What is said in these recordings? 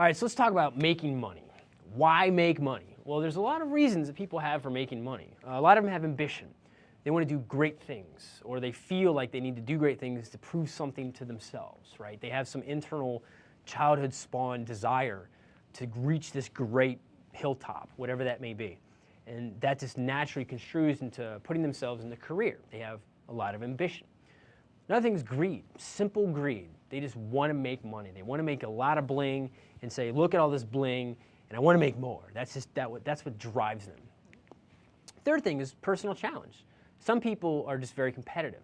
All right, so let's talk about making money. Why make money? Well, there's a lot of reasons that people have for making money. Uh, a lot of them have ambition. They want to do great things, or they feel like they need to do great things to prove something to themselves, right? They have some internal childhood spawn desire to reach this great hilltop, whatever that may be. And that just naturally construes into putting themselves in the career. They have a lot of ambition. Another thing is greed, simple greed. They just want to make money. They want to make a lot of bling and say, look at all this bling, and I want to make more. That's just that. That's what drives them. Third thing is personal challenge. Some people are just very competitive.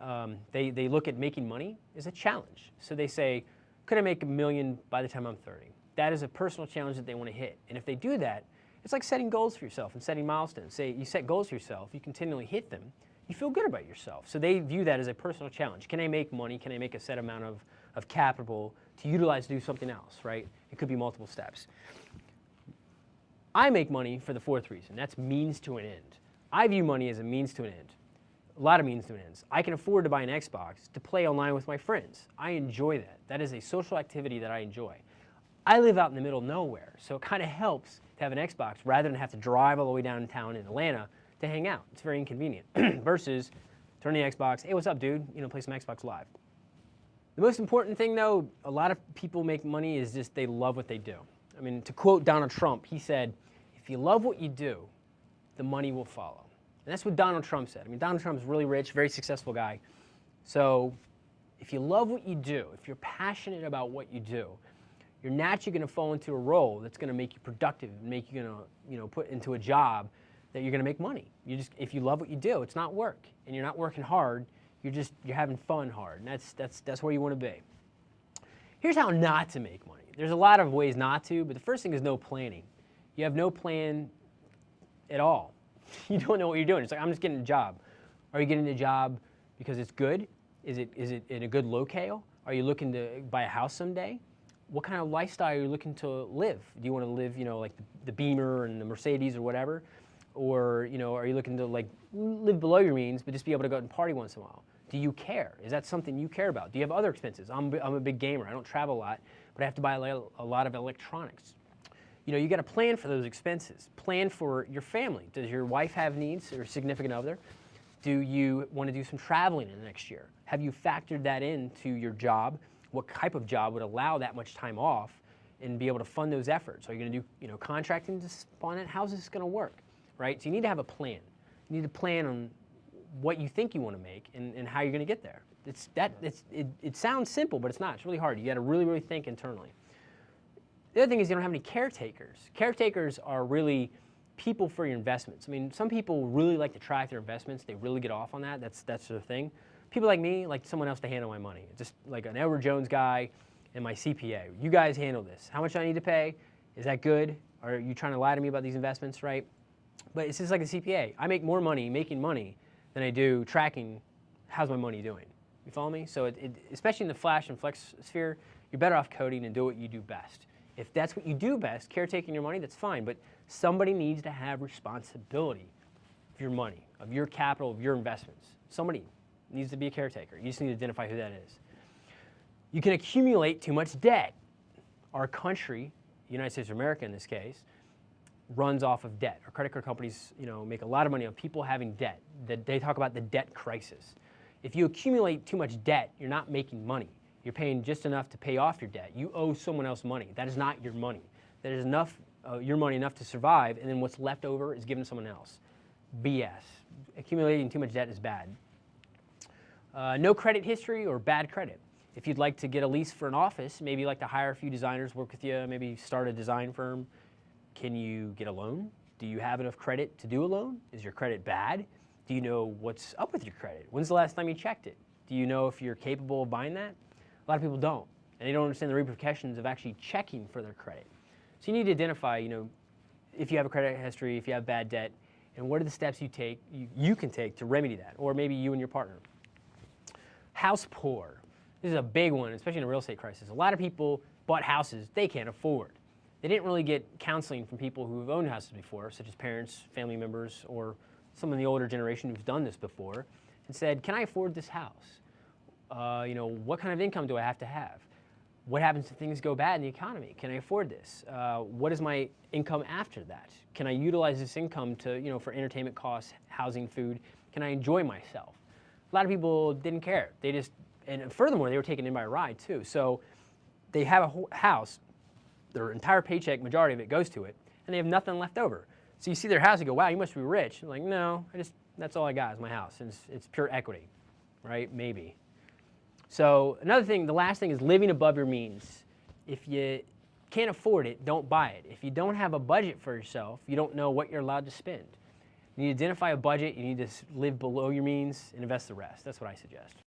Um, they, they look at making money as a challenge. So they say, could I make a million by the time I'm 30? That is a personal challenge that they want to hit. And if they do that, it's like setting goals for yourself and setting milestones. Say you set goals for yourself, you continually hit them, you feel good about yourself. So they view that as a personal challenge. Can I make money? Can I make a set amount of, of capital to utilize to do something else, right? It could be multiple steps. I make money for the fourth reason. That's means to an end. I view money as a means to an end. A lot of means to an ends. I can afford to buy an Xbox to play online with my friends. I enjoy that. That is a social activity that I enjoy. I live out in the middle of nowhere, so it kind of helps to have an Xbox rather than have to drive all the way downtown in Atlanta to hang out. It's very inconvenient versus turn the Xbox, hey, what's up, dude? You know, play some Xbox Live. The most important thing, though, a lot of people make money is just they love what they do. I mean, to quote Donald Trump, he said, if you love what you do, the money will follow. And that's what Donald Trump said. I mean, Donald Trump's really rich, very successful guy. So if you love what you do, if you're passionate about what you do, you're naturally going to fall into a role that's going to make you productive and make you going to, you know, put into a job that you're going to make money. You just, if you love what you do, it's not work, and you're not working hard. You're just, you're having fun hard, and that's, that's, that's where you want to be. Here's how not to make money. There's a lot of ways not to, but the first thing is no planning. You have no plan at all. You don't know what you're doing. It's like, I'm just getting a job. Are you getting a job because it's good? Is it, is it in a good locale? Are you looking to buy a house someday? What kind of lifestyle are you looking to live? Do you want to live, you know, like the, the Beamer and the Mercedes or whatever? Or, you know, are you looking to like live below your means, but just be able to go out and party once in a while? Do you care? Is that something you care about? Do you have other expenses? I'm, I'm a big gamer. I don't travel a lot, but I have to buy a lot of electronics. You know, you got to plan for those expenses. Plan for your family. Does your wife have needs or significant other? Do you want to do some traveling in the next year? Have you factored that into your job? What type of job would allow that much time off and be able to fund those efforts? Are you going to do, you know, contracting to spawn it? How's this going to work? Right? So you need to have a plan. You need to plan on what you think you want to make and, and how you're going to get there. It's that, it's, it, it sounds simple, but it's not. It's really hard. You got to really, really think internally. The other thing is you don't have any caretakers. Caretakers are really people for your investments. I mean, some people really like to track their investments. They really get off on that. That's, that's their thing. People like me like someone else to handle my money. Just like an Edward Jones guy and my CPA. You guys handle this. How much do I need to pay? Is that good? Are you trying to lie to me about these investments, right? But it's just like a CPA. I make more money making money than I do tracking how's my money doing. You follow me? So it, it, especially in the flash and flex sphere, you're better off coding and do what you do best. If that's what you do best, caretaking your money, that's fine. But somebody needs to have responsibility of your money, of your capital, of your investments. Somebody needs to be a caretaker. You just need to identify who that is. You can accumulate too much debt. Our country, United States of America in this case, runs off of debt. Our credit card companies, you know, make a lot of money on people having debt. That they talk about the debt crisis. If you accumulate too much debt, you're not making money. You're paying just enough to pay off your debt. You owe someone else money. That is not your money. That is enough, uh, your money enough to survive, and then what's left over is given to someone else. BS. Accumulating too much debt is bad. Uh, no credit history or bad credit. If you'd like to get a lease for an office, maybe you'd like to hire a few designers, work with you, maybe start a design firm, can you get a loan? Do you have enough credit to do a loan? Is your credit bad? Do you know what's up with your credit? When's the last time you checked it? Do you know if you're capable of buying that? A lot of people don't, and they don't understand the repercussions of actually checking for their credit. So you need to identify, you know, if you have a credit history, if you have bad debt, and what are the steps you take, you, you can take to remedy that, or maybe you and your partner. House poor. This is a big one, especially in a real estate crisis. A lot of people bought houses they can't afford. They didn't really get counseling from people who've owned houses before, such as parents, family members, or some of the older generation who've done this before, and said, can I afford this house? Uh, you know, what kind of income do I have to have? what happens if things go bad in the economy? Can I afford this? Uh, what is my income after that? Can I utilize this income to, you know, for entertainment costs, housing, food? Can I enjoy myself? A lot of people didn't care. They just, and furthermore, they were taken in by a ride too. So they have a house, their entire paycheck, majority of it goes to it, and they have nothing left over. So you see their house and go, wow, you must be rich. I'm like, no, I just, that's all I got is my house. And it's, it's pure equity, right? Maybe. So another thing, the last thing is living above your means. If you can't afford it, don't buy it. If you don't have a budget for yourself, you don't know what you're allowed to spend. You need to identify a budget, you need to live below your means and invest the rest. That's what I suggest.